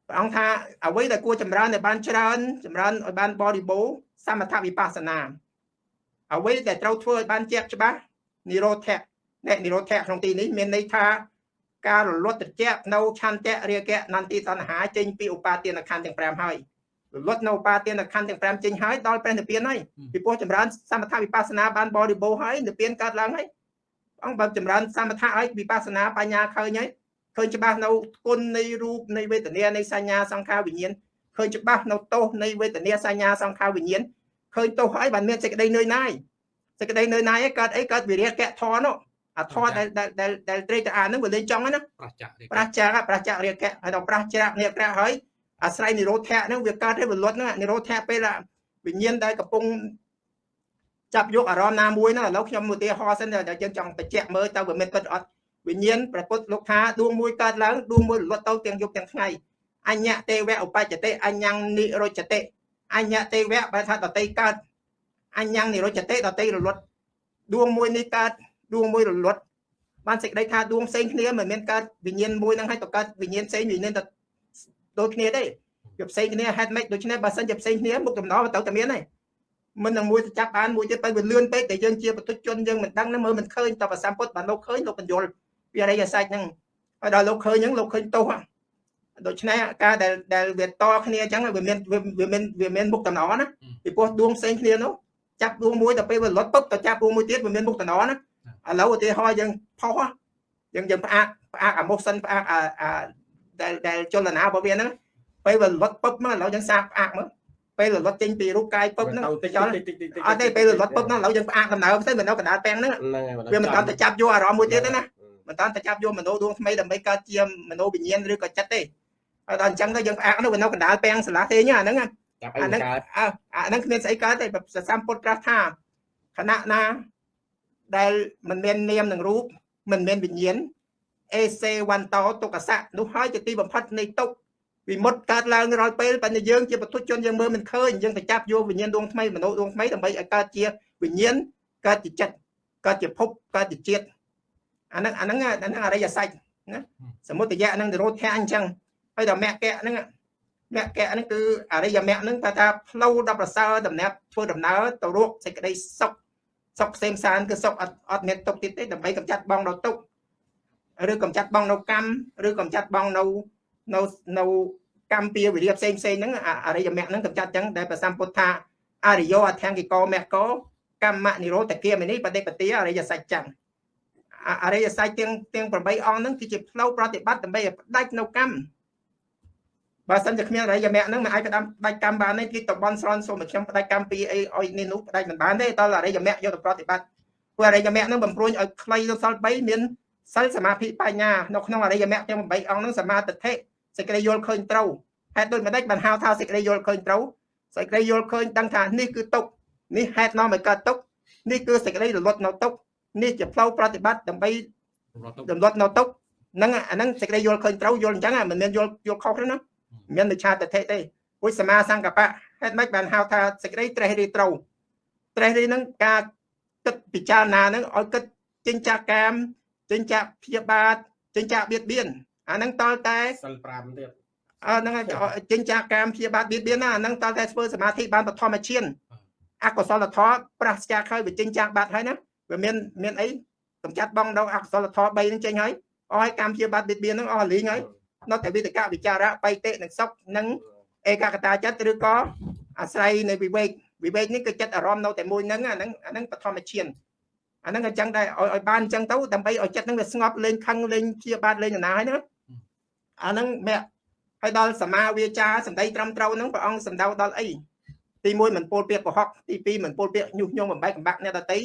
ព្រះអង្គថាអ្វីដែលគួរចម្រើនឲ្យបានច្រើន ចម្រើនឲ្យបានបរិបូរសមថវិបស្សនាអ្វីដែលត្រូវធ្វើឲ្យបានជាក់ច្បាស់និរោធៈ អ្នកនិរោធៈក្នុងទីនេះមានន័យថាការរលត់ត្រជាក់នៅឆន្ទៈរាគៈនន្តិតណ្ហាចេញពីឧបាទានខណ្ឌទាំង5ហើយរលត់នៅឧបាទានខណ្ឌទាំង5ចេញហើយដល់ព្រះនិព្វានហើយពីព្រោះចម្រើនសមថវិបស្សនាបានបរិបូរហើយនិព្វានកើតឡើងហើយអង្គបើចម្រើនសមថហើយវិបស្សនាបញ្ញាឃើញហើយឃើញច្បាស់នៅគុណនៃរូបនៃវេទនានៃសញ្ញាសង្ខារវិញ្ញាណឃើញច្បាស់នៅទោសនៃវេទនាសញ្ញាសង្ខារវិញ្ញាណឃើញទោសហើយបានមានសេចក្តីនឿយណាយសេចក្តីនឿយណាយកើតអីកើតវិរិយកៈធរនោះ អាធរដែលដែលដែលត្រេកតាអានឹងវាលេងចង់ណាប្រះចាក់ប្រះចាក់ប្រះចាក់រាគៈហើយដល់ប្រះចាក់នេះក្រះហើយអាស្រ័យនិរោធៈហ្នឹងវាកើតឲ្យវលត់ហ្នឹងនិរោធៈពេលវិញ្ញាណដែលកំពុងចាប់យកអារម្មណ៍ណាមួយហ្នឹងឥឡូវខ្ញុំឧទាហរណ៍សិនតែយើងចង់បញ្ជាក់មើលតើវាមានពិតអត់វិញ្ញាណព្រះពុទ្ធលោកថាដួងមួយកើតឡើងដួងមួយរលត់ទៅទាំងយប់ទាំងថ្ងៃអញ្ញទេវៈឧបច្ចតិអញ្ញនិរោចតិអញ្ញទេវៈបែរថាដតីកើតអញ្ញនិរោចតិដតីរលត់ដួងមួយនេះកើត ដួងមួយរលត់បានសេចក្តីថាដួងផ្សេងគ្នាមិនមានកើតវិញ្ញាណមួយហ្នឹងឲ្យទៅកើតវិញ្ញាណផ្សេងវិញ្ញាណទៅដូចគ្នាទេវាផ្សេងគ្នាហេតុម៉េចដូច្នេះបើសិនជាផ្សេងគ្នាមុខតំណទៅតែមានទេមិននឹងមួយទៅចាប់បានមួយទៀតទៅវាលឿនពេកតែយើងជាបទុជនយើងមិនដឹងណាមើលមិនឃើញតបសម្ពុតបានលោកឃើញលោកបញ្យលពីអរិយសាច់ហ្នឹងហើយដល់លោកឃើញហ្នឹងលោកឃើញទោសដូច្នេះការដែលដែលវាតគ្នាអញ្ចឹងវាមានវាមានវាមានមុខតំណណាពីព្រោះដួងផ្សេងគ្នានោះចាប់ដួងមួយទៅពេលវាលត់ពុបទៅចាប់ដួងមួយទៀតវាមានមុខតំណណា ឥឡូវឧទាហរណ៍យើងផុសយើងយើងផ្អាកផ្អាកអាមុខសិនផ្អាកអាដែលដែលចលនារបស់វាហ្នឹងពេលវាលត់ពឹបមកឥឡូវយើងសាកផ្អាកមើលពេលលត់ចេញពីរូបកាយពឹបហ្នឹងចលអត់ទេពេលលត់ពឹបហ្នឹងឥឡូវយើងផ្អាកដំណើរផ្សេងមិននៅកណ្ដាលពាំងហ្នឹងវាមិនតាន់ទៅចាប់យកអារម្មណ៍មួយទៀតទេណាមិនតាន់ទៅចាប់យកមនោដួងថ្មីដើម្បីកើតជាមនោវិញ្ញាណឬក៏ចិត្តទេហើយដល់អញ្ចឹងទៅយើងផ្អាកនោះវានៅកណ្ដាលពាំងសាលាហេងអាហ្នឹងអាហ្នឹងអាហ្នឹងគ្មានស្អីកើតទេប្រសាមពុតប្រាស់ថាខណៈណា ដែលមិនមាននាមនឹងរូបមិនមានវិញ្ញាណអេសេវន្តោទុក្កសៈនោះហើយជាទីបំផុតនៃទុក្ខវិមុតកើតឡើងរាល់ពេលបើយើងជាបុទុជនយើងមើលមិនឃើញយើងទៅចាប់យកវិញ្ញាណដួងថ្មីមនោដួងថ្មីដើម្បីឲ្យកើតជាវិញ្ញាណកើតជាចិត្តកើតជាភពកើតជាជាតិអាហ្នឹងអាហ្នឹងអាហ្នឹងអរិយសច្ចណាសមុទយៈហ្នឹងនិរោធៈអញ្ចឹងហើយដល់មគ្គៈហ្នឹងមគ្គៈហ្នឹងគឺអរិយមគ្គហ្នឹងថាថាផ្លូវដល់ប្រសើរដំណើរធ្វើដំណើរទៅរកសេចក្តីសុខ សុខផ្សេងផ្សានគឺសុខអត់អត់មានទុកទៀតទេដើម្បីកម្ចាត់បងនៅទុកឬកម្ចាត់បងនៅកម្មឬកម្ចាត់បងនៅនៅនៅកម្មពៀវិរិយផ្សេងផ្សេងហ្នឹងអរិយមគ្គហ្នឹងកម្ចាត់ចឹងដែលព្រះសម្ពុទ្ធថាអរិយោអធង្គិកោមគ្គោកម្មនិរោធគាមិនីបដិបទាអរិយសច្ចចឹងអរិយសច្ចទាំងទាំង8អង្គហ្នឹងគឺជាផ្លូវប្រតិបត្តិដើម្បីឲ្យផ្ដាច់នៅកម្ម បើសិនជាគ្មានអរិយមគ្គហ្នឹងមិនអាចផ្ដាច់ផ្ដាច់កម្មបានទេគឺតបនស្រន់សូមខ្ញុំផ្ដាច់កម្មពីអីឲ្យនេះនោះផ្ដាច់មិនបានទេតើអរិយមគ្គយកទៅប្រតិបត្តិព្រោះអរិយមគ្គហ្នឹងបំព្រួញឲ្យខ្លីទៅសល់3មានសិលសមាធិបញ្ញានៅក្នុងអរិយមគ្គទាំង8អង្គហ្នឹងសមាធិសេចក្តីយល់ឃើញត្រូវហេតុដូចម្ដេចបានហៅថាសេចក្តីយល់ឃើញត្រូវសេចក្តីយល់ឃើញដឹងថានេះគឺទុកនេះហេតុនាំឲ្យកើតទុកនេះគឺសេចក្តីរលត់នៅទុកនេះជាផ្លូវប្រតិបត្តិដើម្បីរលត់នៅទុកហ្នឹងអាហ្នឹងសេចក្តីយល់ឃើញត្រូវយល់អញ្ចឹងមិនមែនយល់យល់ខុសទេណា មាននិច្ឆាតតិទេពុទ្ធសមាសង្កបៈហេតុម៉េចបានហៅថាសេចក្តីត្រេះរិះត្រូវត្រេះរិះហ្នឹងការគិតពិចារណាហ្នឹងឲ្យគិតចិញ្ចាកាមចិញ្ចាព្យាបាទចិញ្ចាបៀតបៀនអាហ្នឹងតលតែសិល5ទៀតអឺហ្នឹងចិញ្ចាកាមព្យាបាទបៀតបៀនណាអាហ្នឹងតលតែធ្វើសមាធិបានបឋមឈានអកុសលធម៌ប្រះស្ចាខើវាចិញ្ចាបាត់ហើយណាវាមានមានអីកំចាត់បងដល់អកុសលធម៌3ហ្នឹងចេញហើយអស់ហើយកម្មព្យាបាទបៀតបៀនហ្នឹងអស់លីងហើយ នៅតែវិតកវិចារៈបៃតិនិងសុខនិងឯកកតាចិត្តឬក៏អាស្រ័យនៃវិវេកវិវេកនេះគឺចិត្តអារម្មណ៍នៅតែមួយហ្នឹងអាហ្នឹងអាហ្នឹងបឋមឈានអាហ្នឹងអញ្ចឹងដែរឲ្យបានអញ្ចឹងទៅដើម្បីឲ្យចិត្តហ្នឹងវាស្ងប់លេងខឹងលេងជាបាទលេងណាហើយហ្នឹងអាហ្នឹងមគ្គហើយដល់សមាវាចាសម្ដីត្រឹមត្រូវហ្នឹងព្រះអង្គសម្ដៅដល់អីទី1មិនពោលពាក្យកុហកទី2មិនពោលពាក្យញុះញង់បំបែកកំបាក់អ្នកដតី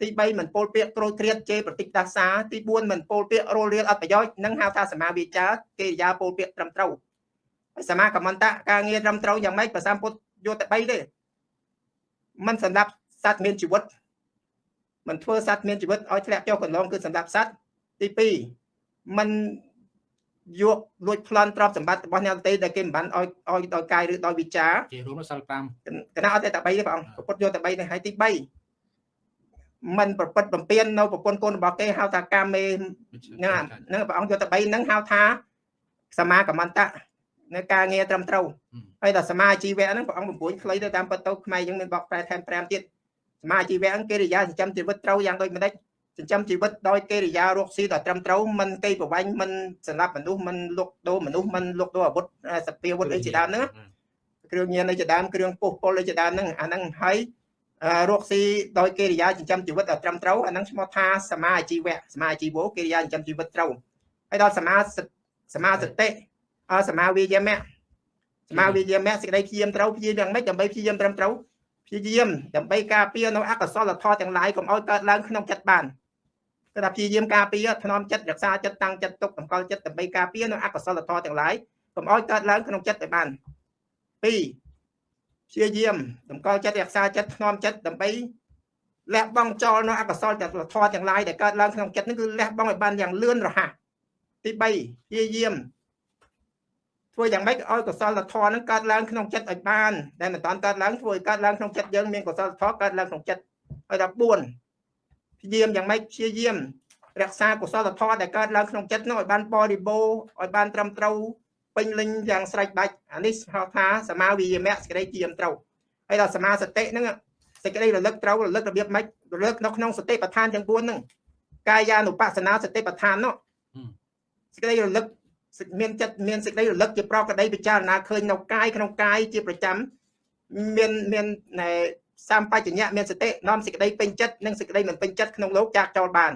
ទី3មិនពោលពាក្យក្រូចគ្រៀតជេរប្រតិចដាសាទី4មិនពោលពាក្យរលរៀលអត់ប្រយោជន៍នឹងហៅថាសមាវាចាកិរិយាពោលពាក្យត្រឹមត្រូវហើយសមាកមន្តៈការងារត្រឹមត្រូវយ៉ាងម៉េចប្រសាមពុទ្ធយកតែ3ទេมันសម្រាប់សត្វមានជីវិតมันធ្វើសត្វមានជីវិតឲ្យធ្លាក់ចុះកន្លងគឺសម្រាប់សត្វទី2มันយកលួចប្លន់ទ្រព្យសម្បត្តិរបស់អ្នកដទៃដែលគេមិនបានឲ្យឲ្យដោយកាយឬដោយវិចារជារួមសិល5គណៈអត់តែ3ទេព្រះអង្គពុទ្ធយកតែ3ទេហើយទី3 มันប្រព្រឹត្តបំពេញនៅប្រពន្ធកូនរបស់គេហៅថាកាមេហ្នឹងហ្នឹងព្រះអង្គយកតែ3ហ្នឹងហៅថាសមាកមន្តៈនៅការងារត្រឹមត្រូវហើយដល់សមាជីវៈហ្នឹងព្រះអង្គបង្រួញខ្លីទៅតាមបទទៅខ្មែរយើងមានបកប្រែថែម5ទៀតសមាជីវៈកិរិយាចិញ្ចឹមជីវិតត្រូវយ៉ាងដូចម្ដេចចិញ្ចឹមជីវិតដោយកិរិយារកស៊ីដល់ត្រឹមត្រូវមិនកេប្រវាញ់មិនសម្រាប់មនុស្សមិនលុកដូរមនុស្សមិនលុកដូរអាវុធសពាវុធអីជាដើមហ្នឹងគ្រឿងញៀនអីជាដើមគ្រឿងពុះពុលអីជាដើមហ្នឹងអាហ្នឹងហើយ រកស៊ីដោយកិរិយាចិញ្ចឹមជីវិតដល់ត្រឹមត្រូវអាហ្នឹងឈ្មោះថាសមាជីវៈសមាជីវោកិរិយាចិញ្ចឹមជីវិតត្រូវហើយដល់សមាសមាសតិអសមាវិយមៈសមាវិយមៈសេចក្តីព្យាយាមត្រូវព្យាយាមយ៉ាងម៉េចដើម្បីព្យាយាមត្រឹមត្រូវព្យាយាមដើម្បីការពារនៅអកុសលធម៌ទាំងឡាយកុំឲ្យកើតឡើងក្នុងចិត្តបានគឺថាព្យាយាមការពារថ្នមចិត្តរក្សាចិត្តតាំងចិត្តទុកតម្កល់ចិត្តដើម្បីការពារនៅអកុសលធម៌ទាំងឡាយកុំឲ្យកើតឡើងក្នុងចិត្តឲ្យបាន2 ព្យាយាមតម្កល់ចិត្តរក្សាចិត្តថ្នមចិត្តដើម្បីលះបង់ចោលនៅអកុសលធម៌ទាំងឡាយដែលកើតឡើងក្នុងចិត្តនេះគឺលះបង់ឲ្យបានយ៉ាងលឿនរហ័សទី3ព្យាយាមធ្វើយ៉ាងម៉េចឲ្យកុសលធម៌ហ្នឹងកើតឡើងក្នុងចិត្តឲ្យបានដែលមិនតាន់កើតឡើងធ្វើឲ្យកើតឡើងក្នុងចិត្តយើងមានកុសលធម៌កើតឡើងក្នុងចិត្តហើយដល់4ព្យាយាមយ៉ាងម៉េចព្យាយាមរក្សាកុសលធម៌ដែលកើតឡើងក្នុងចិត្តនោះឲ្យបានបរិបូរណ៍ឲ្យបានត្រឹមត្រូវ ពេញលេញយ៉ាងស្រេចបាច់អានេះហៅថាសមាវិយមៈសេចក្តីជាមត្រូវហើយដល់សមាសតិហ្នឹងសេចក្តីរលឹកត្រូវរលឹករបៀបម៉េចរលឹកនៅក្នុងសតិប្បដ្ឋានទាំង4ហ្នឹងកាយានុបស្សនាសតិប្បដ្ឋាននោះសេចក្តីរលឹកមានចិត្តមានសេចក្តីរលឹកជាប្រកដីពិចារណាឃើញនៅកាយក្នុងកាយជាប្រចាំមានមានសម្បជញ្ញៈមានសតិនាំសេចក្តីពេញចិត្តនិងសេចក្តីមិនពេញចិត្តក្នុងលោកចាក់ចោលបាន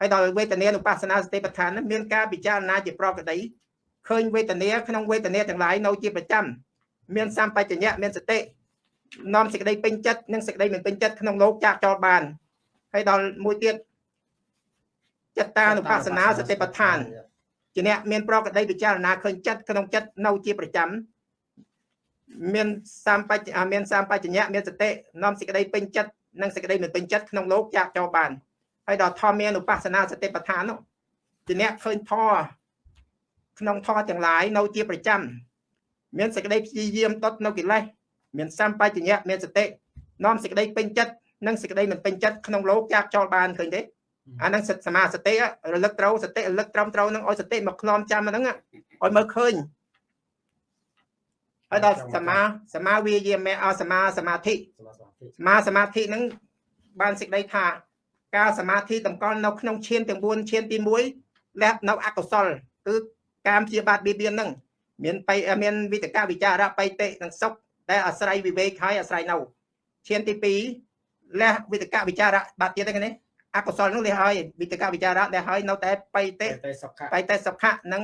ហើយដល់វេទនានុបស្សនាសតិប្បដ្ឋានមានការពិចារណាជាប្រកដី ឃើញវេទនាក្នុងវេទនាទាំងឡាយនៅជាប្រចាំមានសម្បជញ្ញៈមានសតិនាំសេចក្តីពេញចិត្តនិងសេចក្តីមិនពេញចិត្តក្នុងលោកចាក់ចោលបានហើយដល់មួយទៀតចិត្តតានុបស្សនាសតិប្បដ្ឋានជាអ្នកមានប្រកដីពិចារណាឃើញចិត្តក្នុងចិត្តនៅជាប្រចាំមានសម្បច្ចមានសម្បជញ្ញៈមានសតិនាំសេចក្តីពេញចិត្តនិងសេចក្តីមិនពេញចិត្តក្នុងលោកចាក់ចោលបានហើយដល់ធម៌មានឧបស្សនាសតិប្បដ្ឋាននោះជាអ្នកឃើញធម៌ ក្នុងធម៌ទាំងឡាយនៅជាប្រចាំមានសេចក្តីព្យាយាមដុតនៅកិលេសមានសម្បជញ្ញៈមានសតិនាំសេចក្តីពេញចិត្តនិងសេចក្តីមិនពេញចិត្តក្នុងលោកចាក់ចោលបានឃើញទេអាហ្នឹងសមាសតិរលឹកត្រូវសតិរលឹកត្រឹមត្រូវនឹងឲ្យសតិមកខ្លំចាំហ្នឹងឲ្យមើលឃើញហើយដល់សមាសមាវិយាមេអសមាសមាធិសមាសមាធិហ្នឹងបានសេចក្តីថាការសមាធិតម្កល់នៅក្នុងឈានទាំង4ឈានទី1លះនៅអកុសលគឺ ការជាបាតបៀតបៀនហ្នឹងមានបៃមានវិតកវិចារៈបៃតិនិងសុខដែលអាស្រ័យវិវេកហើយអាស្រ័យនៅឈានទី2លះវិតកវិចារៈបាត់ទៀតទេនេះអកុសលនោះលះហើយវិតកវិចារៈដែលហើយនៅតែបៃតិបៃតិសុខៈនិង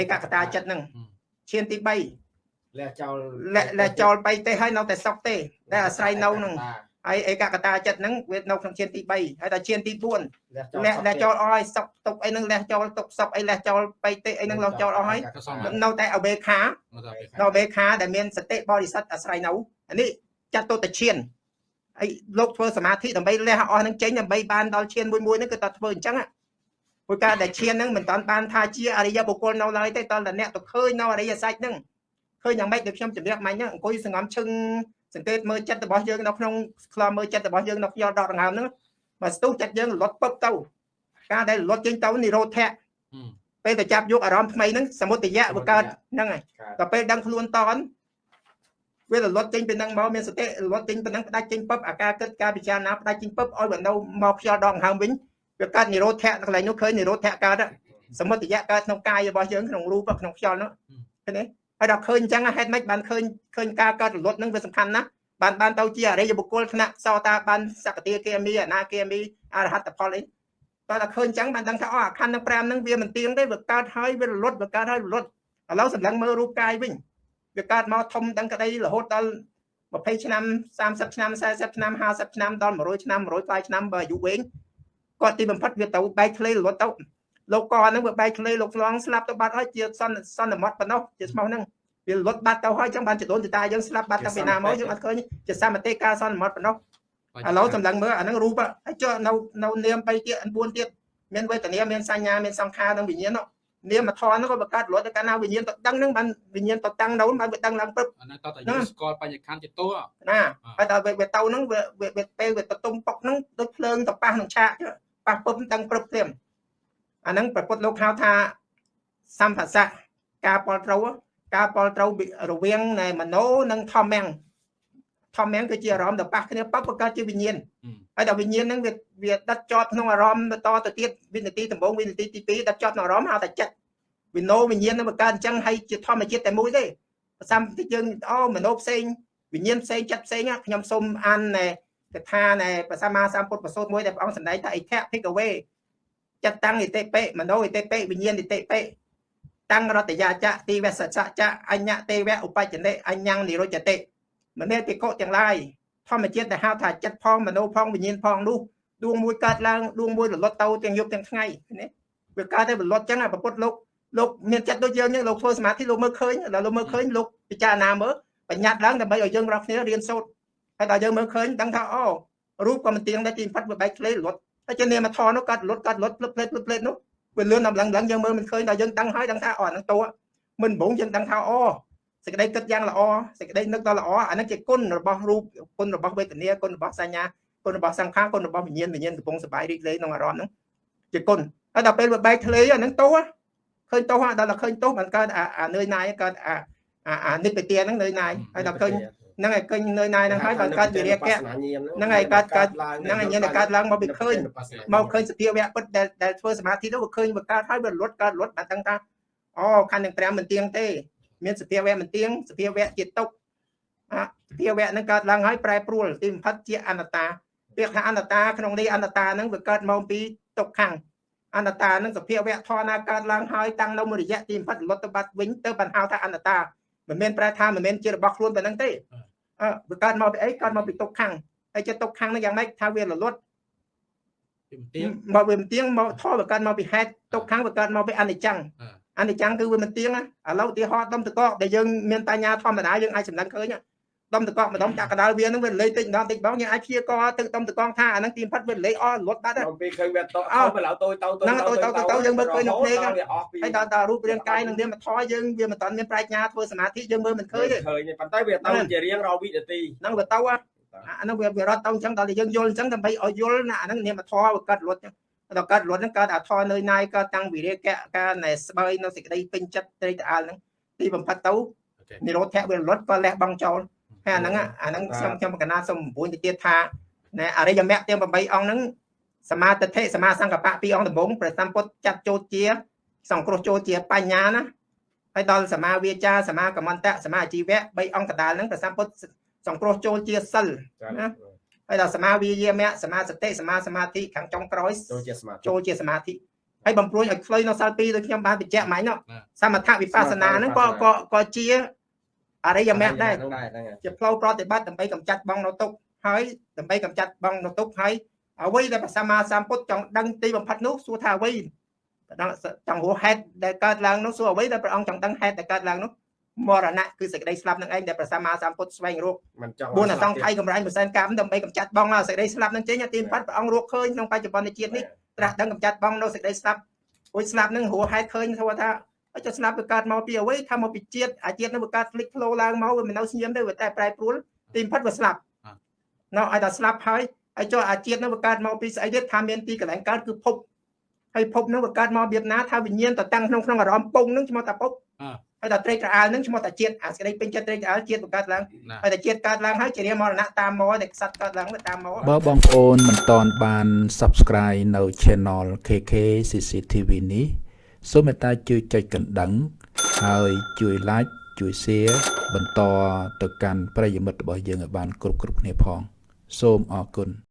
ឯកកតាចិត្តហ្នឹងឈានទី3លះចោលលះចោលបៃតិហើយនៅតែសុខទេ ដែលអាស្រ័យនៅហ្នឹង ហើយឯកកតាចិត្តហ្នឹងវានៅក្នុងឈានទី3ហើយដល់ឈានទី4លះលះចោលអស់ហើយសុកទុកអីហ្នឹងលះចោលទុកសុកអីលះចោលបៃតិអីហ្នឹងលះចោលអស់ហើយនៅតែអវេខានៅអវេខាដែលមានសតិបរិសុទ្ធអាស្រ័យនៅនេះចាត់ទុតឈានហើយលោកធ្វើសមាធិដើម្បីលះអស់ហ្នឹងចេញដើម្បីបានដល់ឈានមួយមួយហ្នឹងគឺតើធ្វើអញ្ចឹងព្រោះការដែលឈានហ្នឹងមិនតាន់បានថាជាអរិយបុគ្គលនៅឡើយទេតើតអ្នកទៅឃើញនៅអរិយសាច់ហ្នឹងឃើញយ៉ាងម៉េចដូចខ្ញុំជម្រាបមិញហ្នឹងអង្គុយសង្ងំឈឹង សង្កេតមើលចិត្តរបស់យើងនៅក្នុងខ្លោមើលចិត្តរបស់យើងនៅខ្យល់ដកដង្ហើមហ្នឹងមកស្ទុះចិត្តយើងលត់ពឹបទៅការដែលលត់ចេញទៅនិរោធៈពេលទៅចាប់យកអារម្មណ៍ថ្មីហ្នឹងសមុទយៈវាកើតហ្នឹងហើយដល់ពេលដឹងខ្លួនតនវារលត់ចេញពីនឹងមកមានសតិរលត់ចេញពីនឹងផ្ដាច់ចេញពឹបអាការគិតការពិចារណាផ្ដាច់ចេញពឹបឲ្យបើនៅមកខ្យល់ដកដង្ហើមវិញវាកើតនិរោធៈកន្លែងនោះឃើញនិរោធៈកើតសមុទយៈកើតក្នុងកាយរបស់យើងក្នុងរូបក្នុងខ្យល់នោះឃើញទេ ហើយដល់ឃើញអញ្ចឹងហេតុម៉េចបានឃើញឃើញការកើតរលត់នឹងវាសំខាន់ណាស់បានបានទៅជាអរិយបុគ្គលថ្នាក់សោតាបានសកតិគាមីអនាគាមីអរហត្តផលអីតើតែឃើញអញ្ចឹងបានដឹងថាអស់អាខណ្ឌទាំង5ហ្នឹងវាមិនទៀងទេវាកើតហើយវារលត់វាកើតហើយរលត់ឥឡូវសម្លឹងមើលរូបកាយវិញវាកើតមកធំដឹងក្តីរហូតដល់20ឆ្នាំ30ឆ្នាំ40ឆ្នាំ50ឆ្នាំដល់100ឆ្នាំ100ផ្លាយឆ្នាំបើអាយុវែងគាត់ទីបំផុតវាទៅបែកធ្លេរលត់ទៅ លោកកហ្នឹងវាបែកធ្លេលោកឆ្លងស្លាប់ទៅបាត់ហើយជាសន្សន្មត់ប៉ុណ្ណោះជាស្មោះហ្នឹងវាលុតបាត់ទៅហើយចឹងបានចដូនចតាយើងស្លាប់បាត់តាំងពីណាមកយើងអត់ឃើញជាសមតិការសន្មត់ប៉ុណ្ណោះឥឡូវសម្លឹងមើលអាហ្នឹងរូបហើយចុះនៅនៅនាម3ទៀត4ទៀតមានវេទនាមានសញ្ញាមានសង្ខារនិងវិញ្ញាណនាមធម៌ហ្នឹងក៏បង្កើតរត់ទៅកាលណាវិញ្ញាណទៅដឹងហ្នឹងបានវិញ្ញាណទៅតាំងនៅបានវាដឹងឡើងព្រឹបអាហ្នឹងតើតែយើងស្គាល់បញ្ញខណ្ឌជាតួណាហើយដល់វាទៅហ្នឹងវាវាពេលវាទៅទុំប៉ុកហ្នឹងដូចភ្លើងទៅប៉ះនឹងឆាកប៉ះពឹបដឹងព្រឹបព្រាម អាហ្នឹងប្រពុតលោកហៅថាសម្ភាសៈការពលត្រូវការពលត្រូវរវាងនៃមโนនិងធម្មំធម្មំគឺជាអារម្មណ៍ទៅប៉ះគ្នាប៉ះបង្កើតជាវិញ្ញាណហើយដល់វិញ្ញាណហ្នឹងវាវាដិតជាប់ក្នុងអារម្មណ៍តទៅទៀតវិនាទីដំបូងវិនាទីទី2ដិតជាប់ក្នុងអារម្មណ៍ហៅថាចិត្តវិណោវិញ្ញាណនឹងបង្កើតអញ្ចឹងហើយជាធម្មជាតិតែមួយទេប្រសាមតិយើងអូមโนផ្សេងវិញ្ញាណផ្សេងចិត្តផ្សេងខ្ញុំសូមអានកថានៃព្រះសម្មាសម្ពុទ្ធប្រសូតមួយដែលព្រះអង្គសម្ដែងថាអិធៈភិកវេ ចិត្តតាំងឥតិបិមโนឥតិបិវិញ្ញាណឥតិបិតាំងរតយាចៈទីវសចៈអញ្ញទេវៈឧបច្ចនិអញ្ញនិរុចតិមនេតិកុទាំងឡាយធម្មជាតិដែលហៅថាចិត្តផងមโนផងវិញ្ញាណផងនោះដួងមួយកើតឡើងដួងមួយរលត់ទៅទាំងយប់ទាំងថ្ងៃនេះវាកើតទៅរលត់ចឹងអាប្រពុតលោកលោកមានចិត្តដូចយើងចឹងលោកធ្វើសមាធិលោកមើលឃើញដល់លោកមើលឃើញលោកពិចារណាមើលបញ្ញត្តិឡើងដើម្បីឲ្យយើងរាល់គ្នារៀនសូត្រហើយដល់យើងមើលឃើញដឹងថាអូរូបក៏មិនទៀងដែរទីផាត់វាបែកធ្លេរលត់ ហើយជានាមធរនោះកើតលត់កើតលត់ភ្លឹបភ្លេតភ្លឹបភ្លេតនោះវាលឿនដល់ឡើងឡើងយើងមើលមិនឃើញដល់យើងដឹងហើយដឹងថាអូអានឹងតួមិនបងយើងដឹងថាអូសេចក្តីគិតយ៉ាងល្អសេចក្តីនឹកដល់ល្អអានឹងជាគុណរបស់រូបគុណរបស់វេទនាគុណរបស់សញ្ញាគុណរបស់សង្ខារគុណរបស់វិញ្ញាណវិញ្ញាណកំពុងសบายរីករាយក្នុងអារម្មណ៍ហ្នឹង ជាគុណហើយដល់ពេលវាបែកធ្លាយអាហ្នឹងទោសឃើញទោសដល់ឃើញទោសมันកើតអាអានឿយណាយកើតអាអាអានិព្វទានហ្នឹងនឿយណាយហើយដល់ឃើញ ហ្នឹងហើយឃើញនឿយណាយហ្នឹងហើយបានកើតវិរិយកៈហ្នឹងហើយកើតកើតហ្នឹងហើយញាណកើតឡើងមកវាឃើញមកឃើញសភាវៈពិតដែលដែលធ្វើសមាធិទៅវាឃើញវាកើតហើយវាលត់កើតលត់បានដឹងថាអូខណ្ឌទាំង5មិនទៀងទេ មានសភាវៈមិនទៀងសភាវៈជាទុកអសភាវៈហ្នឹងកើតឡើងហើយប្រែប្រួលទីបំផុតជាអនត្តាពាក្យថាអនត្តាក្នុងនេះអនត្តាហ្នឹងវាកើតមកពីទុកខាងអនត្តាហ្នឹងសភាវៈធម៌ណាកើតឡើងហើយតាំងនៅមួយរយៈទីបំផុតលត់ទៅបាត់វិញទៅបានហៅថាអនត្តាមិនមែនប្រែថាមិនមែនជារបស់ខ្លួនប៉ុណ្្នឹងទេ អឺវាកើតមកពីអីកើតមកពីទុកខាងហើយចិត្តទុកខាងហ្នឹងយ៉ាងម៉េចថាវារលត់ពីមទៀងមកវាមិនទៀងមកធម៌វាកើតមកពីហេតុទុកខាងវាកើតមកពីអនិច្ចំអ่าអនិច្ចំគឺវាមិនទៀងណាឥឡូវឧទាហរណ៍ដុំតកកដែលយើងមានបញ្ញាធម្មតាយើងអាចសម្លឹងឃើញណា ដុំតកកម្ដុំចាក់កដាលវាហ្នឹងវាលេខតិចម្ដងតិចម្ដងយើងអាចព្យាករទៅដុំតកថាអាហ្នឹងទីផិតវាលេខអស់លត់បាត់ហើយអំពីឃើញវាតោអោទៅឡៅតូចតូចហ្នឹងតូចតូចតូចយើងមើលឃើញនៅភ្នែកហ្នឹងវាអស់ពីហើយដល់ដល់រូបរាងកាយនឹងវាមកថយយើងវាមិនតាន់មានប្រាជ្ញាធ្វើសមាធិយើងមើលមិនឃើញទេឃើញទេប៉ុន្តែវាទៅជារៀងរាល់វិនាទីហ្នឹងវាទៅហ่ะអាហ្នឹងវាវារត់ទៅអញ្ចឹងដល់តែយើងយល់អញ្ចឹងដើម្បីឲ្យយល់ណាអាហ្នឹងនាមធម៌វាកើតលត់អញ្ចឹងដល់កើតលត់ហ្នឹងកើតអាធរនៅណាយកើតតាំងវិរិយកៈការណែស្បើយនៅសេចក្តីពេញចិត្តត្រេកត្រអាលហ្នឹងទីបំផុតទៅអូខេនិរោធៈវាលត់ក៏លះបង់ចោល ហើយអាហ្នឹងអាហ្នឹងខ្ញុំខ្ញុំកណាសូមបំពេញទៅទៀតថាណែអរិយមគ្គទាំង8អង្គហ្នឹងសមាទិដ្ឋិសមាសង្កបៈពីរអង្គដំបូងព្រះសម្ពុទ្ធចាត់ចូលជា សង្គ្រោះចូលជាបញ្ញាណាហើយដល់សមាវាចាសមាកមន្តៈសមាអាជីវៈ3អង្គកដាលហ្នឹងព្រះសម្ពុទ្ធសង្គ្រោះចូលជាសិលណាហើយដល់សមាវិយាមៈសមាសតិសមាសមាធិខាងចុងក្រោយចូលជាសមាធិចូលជាសមាធិហើយបំព្រួយឲ្យខ្លីនៅសាល2ដូចខ្ញុំបានបញ្ជាក់មិញនោះសមថវិបស្សនាហ្នឹងក៏ក៏ក៏ជា អរិយមគ្គដែរហ្នឹងដែរហ្នឹងហើយជាផ្លូវប្រតិបត្តិដើម្បីកម្ចាត់បងនៅទុកហើយដើម្បីកម្ចាត់បងនៅទុកហើយអ្វីដែលព្រះសម្មាសម្ពុទ្ធចង់ដឹងទីបំផុតនោះសួរថាអ្វីដល់ចង់រស់ហេតុដែលកើតឡើងនោះសួរអ្វីដែលព្រះអង្គចង់ដឹងហេតុដែលកើតឡើងនោះមរណៈគឺសេចក្តីស្លាប់នឹងឯងដែលព្រះសម្មាសម្ពុទ្ធស្វែងរកមិនចង់បុណ្យអសង្ខ័យកម្រាញ់ប្រសិនកម្មដើម្បីកម្ចាត់បងនៅសេចក្តីស្លាប់នឹងចេញទីបំផុតព្រះអង្គរកឃើញក្នុងបច្ចុប្បន្នជាតិនេះត្រាស់ដឹងកម្ចាត់បងនៅសេចក្តីស្លាប់អូយស្លាប់នឹងរស់ហេតុឃើញថា ថាអញ្ចឹងស្លាប់វាកើតមកពីអ្វីថាមកពីជាតិអាជាតិនឹងវាកើតផ្លិចផ្លោឡើងមកវាមិននៅស្ងៀមទេវាតែប្រែប្រួលទីបំផុតវាស្លាប់នៅឲ្យតែស្លាប់ហើយហើយចុះអាជាតិនឹងវាកើតមកពីស្អីទៀតថាមានទីកន្លែងកើតគឺភពហើយភពនឹងវាកើតមករបៀបណាថាវិញ្ញាណទៅតាំងក្នុងក្នុងអារម្មណ៍ពងនឹងឈ្មោះថាភពហើយដល់ត្រេកត្រអាលនឹងឈ្មោះថាជាតិអាសេចក្តីពេញចិត្តត្រេកត្រអាលជាតិវាកើតឡើងណាហើយតែជាតិកើតឡើងហើយជារាមរណៈតាមមកតែខ្សត្រកើតឡើងទៅតាមមកបើបងប្អូនមិនតន់បាន Subscribe នៅ Channel KK CCTV នេះ សូមមេត្តាជួយចុចកណ្ដឹង ហើយជួយ Like ជួយ Share បន្តទៅកាន់ប្រិយមិត្តរបស់យើងឲ្យបានគ្រប់គ្រប់គ្នាផង សូមអរគុណ